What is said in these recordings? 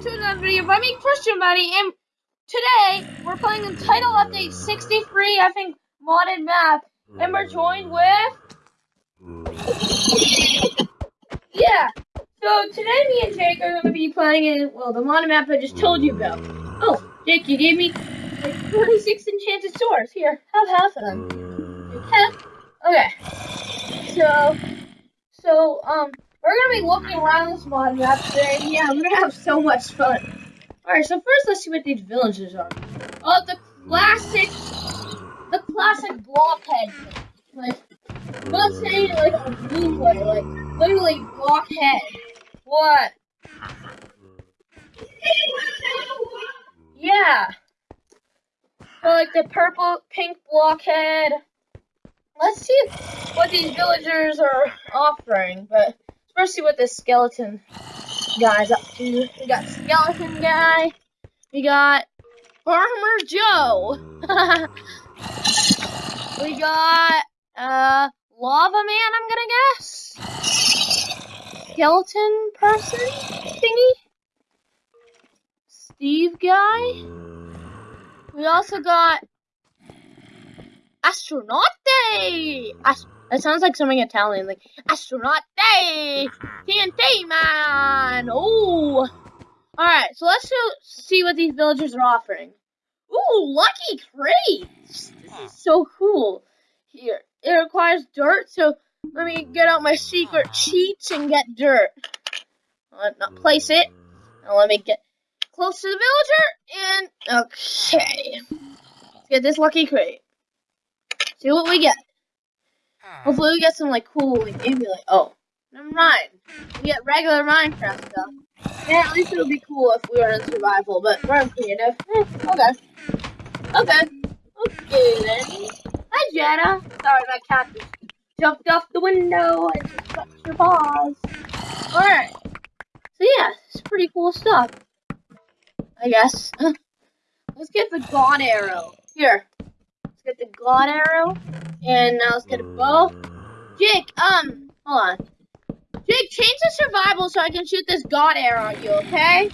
welcome to another video by me, Christian Buddy, and today we're playing the Title Update 63, I think, modded map, and we're joined with... Yeah, so today me and Jake are going to be playing in, well, the modded map I just told you about. Oh, Jake, you gave me like 26 enchanted swords. Here, have half of them. Okay? Okay. So, so, um, we're gonna be looking around this mod map today. Yeah, we're gonna have so much fun. Alright, so first let's see what these villages are. Oh, the classic, the classic blockhead. Like, I'm not saying like a blue way, like, literally blockhead. What? Yeah. So, like the purple, pink blockhead. Let's see what these villagers are offering, but First, see what this skeleton guy's up to. We got skeleton guy. We got Farmer Joe. we got uh lava man. I'm gonna guess. Skeleton person thingy. Steve guy. We also got astronaut day. That sounds like something Italian, like astronaut day, TNT man. Oh, all right. So let's see what these villagers are offering. Ooh, lucky crates. This is so cool. Here, it requires dirt, so let me get out my secret cheats and get dirt. Uh, let not place it. Now let me get close to the villager and okay. Let's get this lucky crate. See what we get. Hopefully we get some like cool like maybe oh never mind. We get regular Minecraft stuff. Yeah, at least it would be cool if we were in survival, but we're in creative. Eh, okay. Okay. Okay then. Hi Jenna. Sorry my cat just jumped off the window and touched her paws. Alright. So yeah, it's pretty cool stuff. I guess. Let's get the God arrow. Here. Let's get the God arrow. And now let's get a bow. Jake, um, hold on. Jake, change the survival so I can shoot this God arrow at you, okay?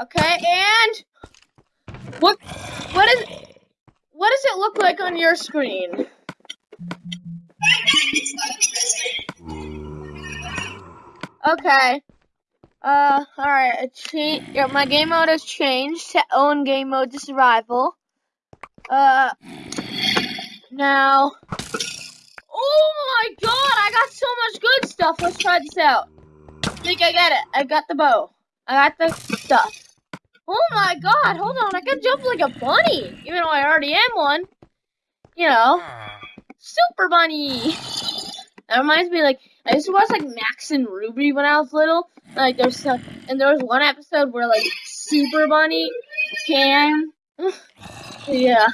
Okay, and what what is what does it look like on your screen? Okay. Uh, alright, yeah, my game mode has changed to own game mode to survival. Uh, now. Oh my god, I got so much good stuff. Let's try this out. I think I got it. I got the bow. I got the stuff. Oh my god, hold on. I can jump like a bunny, even though I already am one. You know, super bunny. That reminds me, like, I used to watch, like, Max and Ruby when I was little. Like, there's some, and there was one episode where, like, Super Bunny came yeah.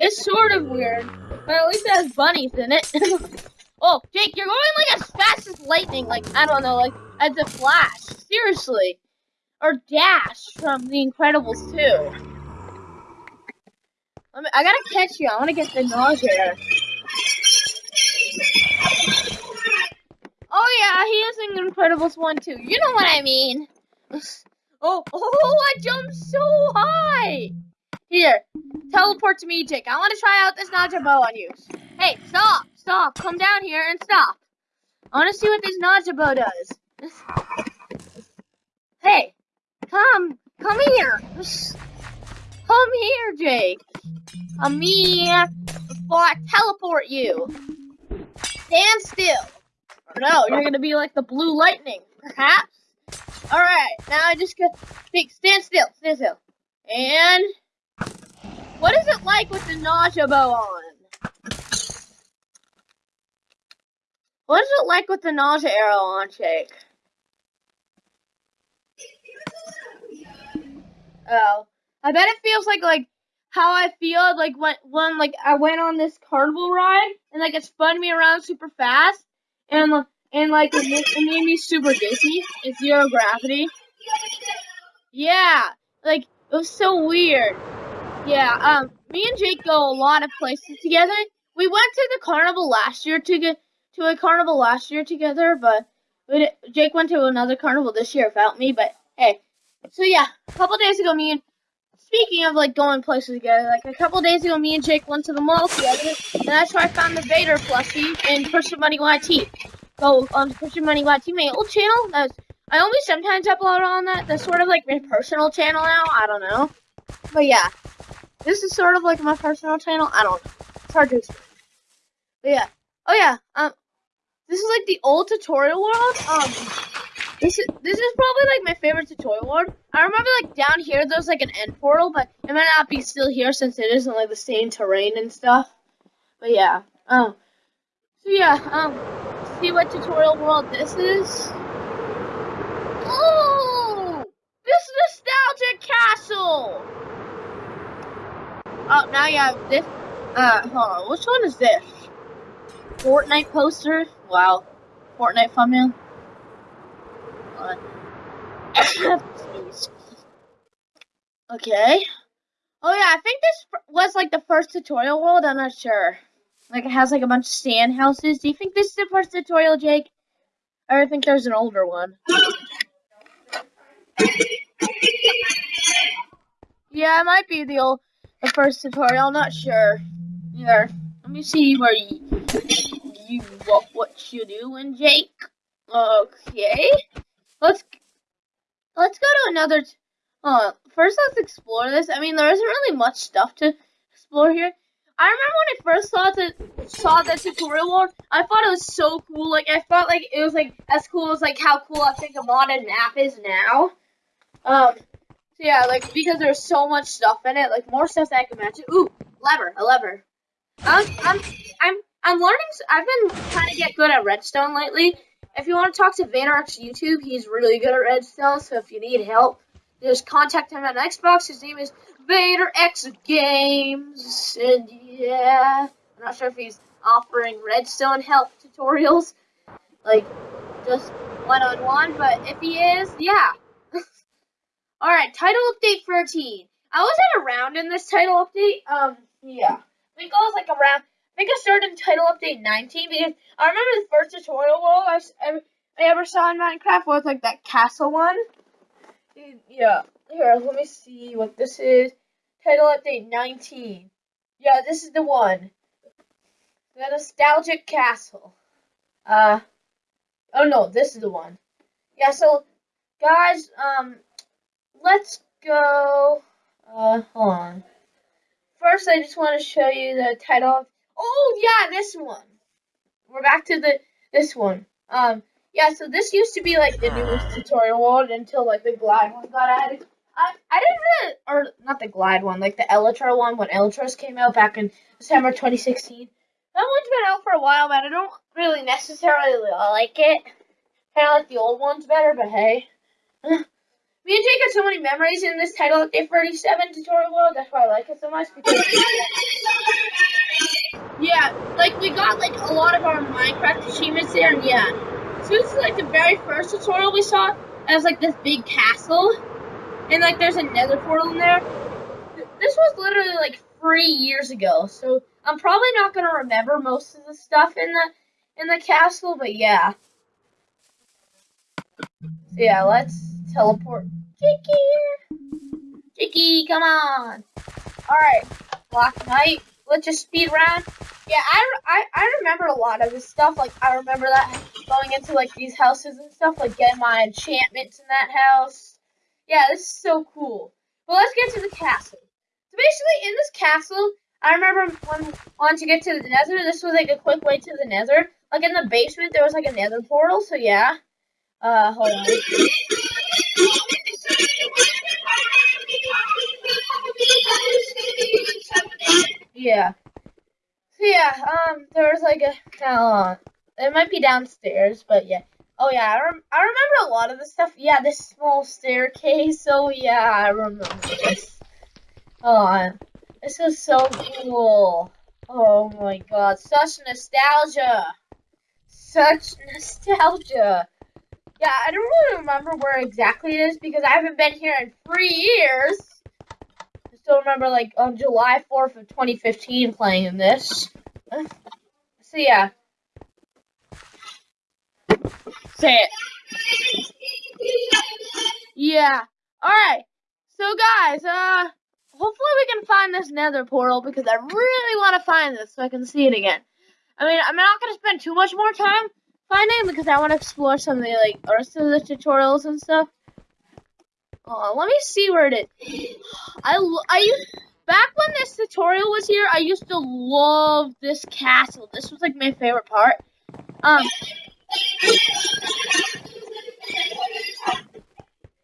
It's sort of weird, but at least it has bunnies in it. oh, Jake, you're going like as fast as lightning. Like, I don't know, like as a flash. Seriously. Or Dash from The Incredibles 2. Me, I gotta catch you. I wanna get the nausea. Oh yeah, he is in Incredibles 1 too. You know what I mean. Oh, oh, I jumped so high. Here, teleport to me, Jake. I want to try out this nausea bow on you. Hey, stop, stop. Come down here and stop. I want to see what this nausea bow does. Hey, come, come here. Come here, Jake. Come here before I teleport you. Stand still. No, you're to be like the blue lightning, perhaps. Alright, now I just got stand still, stand still. And what is it like with the nausea bow on? What is it like with the nausea arrow on, Jake? Oh. I bet it feels like like how I feel like when when like I went on this carnival ride and like it spun me around super fast and and like it made, it made me super dizzy. It's zero gravity. Yeah, like it was so weird. Yeah, um, me and Jake go a lot of places together. We went to the carnival last year to get to a carnival last year together, but Jake went to another carnival this year without me. But hey, so yeah, a couple days ago, me and speaking of like going places together, like a couple days ago, me and Jake went to the mall together, and that's where I found the Vader plushie in Christian Money YT. Go on to Christian Money YT, my old channel. That's I only sometimes upload on that. That's sort of like my personal channel now. I don't know, but yeah, this is sort of like my personal channel. I don't know. It's hard to explain. But yeah. Oh yeah. Um, this is like the old tutorial world. Um, this is this is probably like my favorite tutorial world. I remember like down here there's like an end portal, but it might not be still here since it isn't like the same terrain and stuff. But yeah. Um. So yeah. Um. See what tutorial world this is. Oh, this nostalgic castle. Oh, now you have this. Uh, hold on. Which one is this? Fortnite poster? Wow. Fortnite thumbnail? okay. Oh yeah, I think this was like the first tutorial world. I'm not sure. Like it has like a bunch of sand houses. Do you think this is the first tutorial, Jake? Or I think there's an older one. Yeah, it might be the old, the first tutorial. I'm not sure. Here, let me see where you, you what what you doing, Jake. Okay, let's let's go to another. Uh, first let's explore this. I mean, there isn't really much stuff to explore here. I remember when I first saw the saw the tutorial world, I thought it was so cool. Like I felt like it was like as cool as like how cool I think a modded map is now. Um, so yeah, like because there's so much stuff in it, like more stuff that I can imagine. Ooh, lever, a lever. I'm, I'm, I'm, I'm learning. I've been trying to get good at redstone lately. If you want to talk to VaynerX YouTube, he's really good at redstone. So if you need help, just contact him on Xbox. His name is VaynerX Games, and yeah, I'm not sure if he's offering redstone help tutorials, like just one on one. But if he is, yeah. All right, title update 13. I wasn't around in this title update. Um, yeah. Was like around. I think I started in title update 19 because I remember the first tutorial world I, I, I ever saw in Minecraft was like that castle one. Yeah. Here, let me see what this is. Title update 19. Yeah, this is the one. The nostalgic castle. Uh. Oh no, this is the one. Yeah. So, guys, um let's go. Uh, hold on. First, I just want to show you the title. Oh yeah, this one. We're back to the this one. Um, yeah. So this used to be like the newest tutorial world until like the glide one got added. I I didn't really, or not the glide one, like the Elytra one when Elytras came out back in December 2016. That one's been out for a while, but I don't really necessarily like it. Kind of like the old ones better, but hey. Me and Jake so many memories in this title update 37 tutorial world. That's why I like it so much. Because yeah, like we got like a lot of our Minecraft achievements there, and yeah. So this is like the very first tutorial we saw. It was like this big castle, and like there's a Nether portal in there. This was literally like three years ago, so I'm probably not gonna remember most of the stuff in the in the castle, but yeah. So yeah, let's teleport. Jakey! Jakey, come on! Alright, Black Knight. Let's just speed around. Yeah, I, I, I remember a lot of this stuff. Like, I remember that going into, like, these houses and stuff. Like, getting my enchantments in that house. Yeah, this is so cool. Well, let's get to the castle. So, basically, in this castle, I remember when wanting to get to the nether, this was, like, a quick way to the nether. Like, in the basement, there was, like, a nether portal. So, yeah. Uh, hold on. Yeah. So yeah, um, there was like a, uh, it might be downstairs, but yeah. Oh yeah, I, rem I remember a lot of the stuff. Yeah, this small staircase. Oh yeah, I remember this. On. This is so cool. Oh my god, such nostalgia. Such nostalgia. Yeah, I don't really remember where exactly it is because I haven't been here in three years. I still remember like on July 4th of 2015 playing in this. So yeah. say it. Yeah. Alright. So guys, uh hopefully we can find this nether portal because I really want to find this so I can see it again. I mean, I'm not going to spend too much more time finding because I want to explore some of the like rest of the tutorials and stuff. Uh, let me see where it is. I, I used, back when this tutorial was here, I used to love this castle. This was like my favorite part. Um,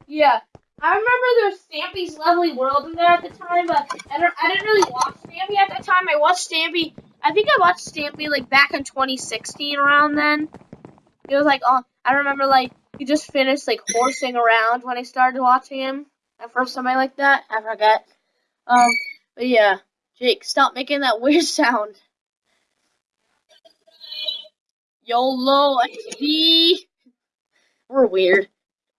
yeah, I remember there was Stampy's Lovely World in there at the time, but I, don't, I didn't really watch Stampy at the time. I watched Stampy, I think I watched Stampy like back in 2016 around then. It was like, oh, I remember like he just finished like horsing around when I started watching him at first something like that. I forget. Um, but yeah, Jake, stop making that weird sound. YOLO XD. We're weird.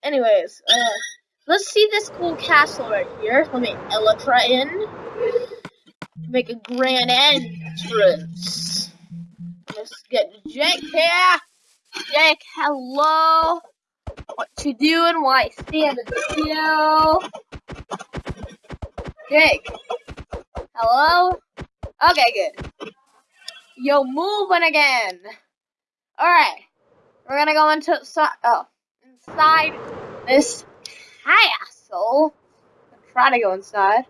Anyways, uh, let's see this cool castle right here. Let me Elytra in. Make a grand entrance. Let's get Jake here. Jake, hello. What you doing? Why standing still? Jake. Hello? Okay, good. Yo, moving again. Alright. We're gonna go into so oh, inside this castle. Try to go inside.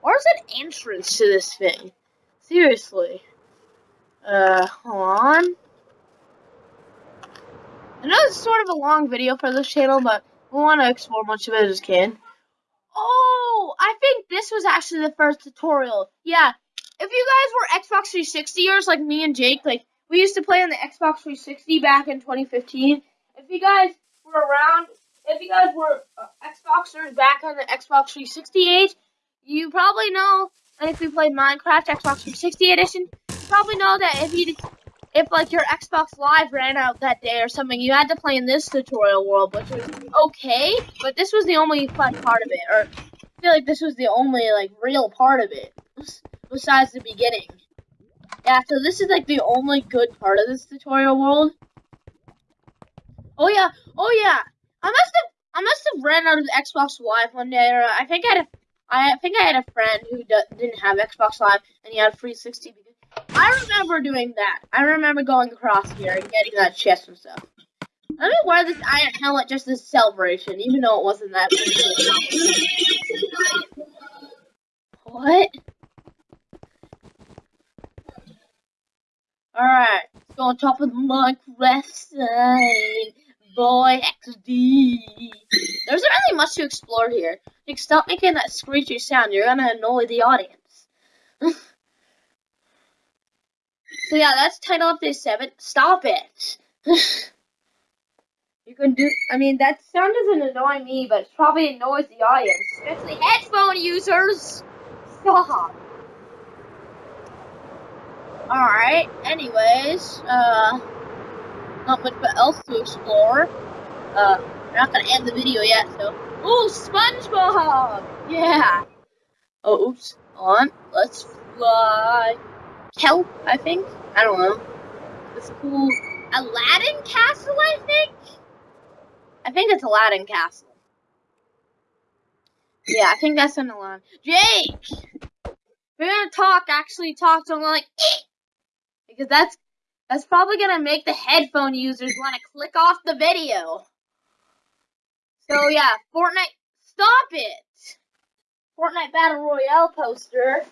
Where's an entrance to this thing? Seriously. Uh, hold on. I know it's sort of a long video for this channel, but we want to explore much of it as can. Oh, I think this was actually the first tutorial. Yeah, if you guys were Xbox 360ers like me and Jake, like we used to play on the Xbox 360 back in 2015. If you guys were around, if you guys were uh, Xboxers back on the Xbox 360 age, you probably know. And if you played Minecraft Xbox 360 edition, you probably know that if you if like your Xbox Live ran out that day or something, you had to play in this tutorial world, which was okay, but this was the only fun part of it, or I feel like this was the only like real part of it, besides the beginning. Yeah, so this is like the only good part of this tutorial world. Oh yeah, oh yeah, I must have I must have ran out of Xbox Live one day, or I think I had a I think I had a friend who didn't have Xbox Live and he had a 360 because I remember doing that. I remember going across here and getting that chest and stuff. Let me wear this iron helmet just as celebration, even though it wasn't that What? Alright, let's go on top of the Minecraft sign. Boy XD. There's not really much to explore here. Like, stop making that screechy sound. You're gonna annoy the audience. So yeah, that's title of this seven. Stop it. you can do. I mean, that sound doesn't annoy me, but it probably annoys the audience, especially headphone users. Stop. All right. Anyways, uh, not much else to explore. Uh, we're not gonna end the video yet, so. Oh, SpongeBob! Yeah. Oh, oops. On. Let's fly. Kelp, I think. I don't know. It's cool. Aladdin Castle, I think? I think it's Aladdin Castle. Yeah, I think that's an Aladdin. Jake! we're gonna talk, actually talk to him like, because that's that's probably gonna make the headphone users want to click off the video. So yeah, Fortnite, stop it! Fortnite Battle Royale poster.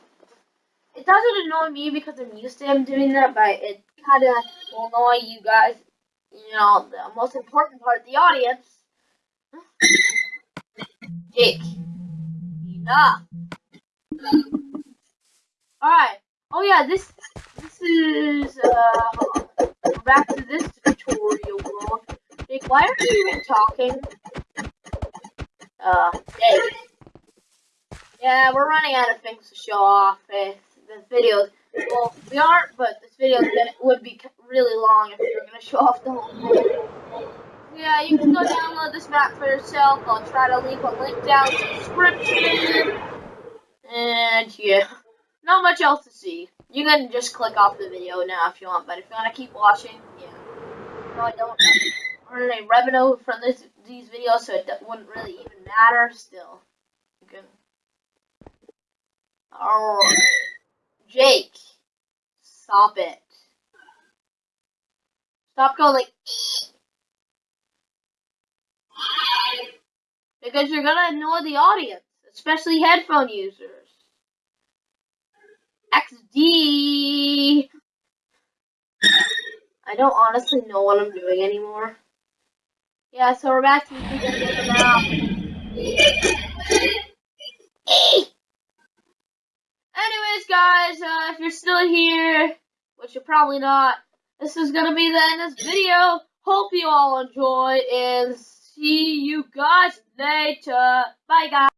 It doesn't annoy me because I'm used to him doing that, but it kind of will annoy you guys. You know, the most important part of the audience. Jake. Enough. Alright. Oh yeah, this this is uh back to this tutorial world. Jake, why are you even talking? Uh, Jake. Yeah, we're running out of things to show off. Eh? The videos. Well, we aren't, but this video would be really long if we were going to show off the whole thing. Yeah, you can go download this map for yourself. I'll try to leave a link down in the description. And yeah, not much else to see. You can just click off the video now if you want, but if you want to keep watching, yeah. No, I don't. earn any revenue from this these videos, so it wouldn't really even matter. Still, good. All right, Jake, stop it. Stop going like. Because you're gonna annoy the audience, especially headphone users. XD. I don't honestly know what I'm doing anymore. Yeah, so we're back to the. Anyways, guys, uh, if you're still here, which you're probably not, this is gonna be the end of this video. Hope you all enjoy and see you guys later. Bye, guys.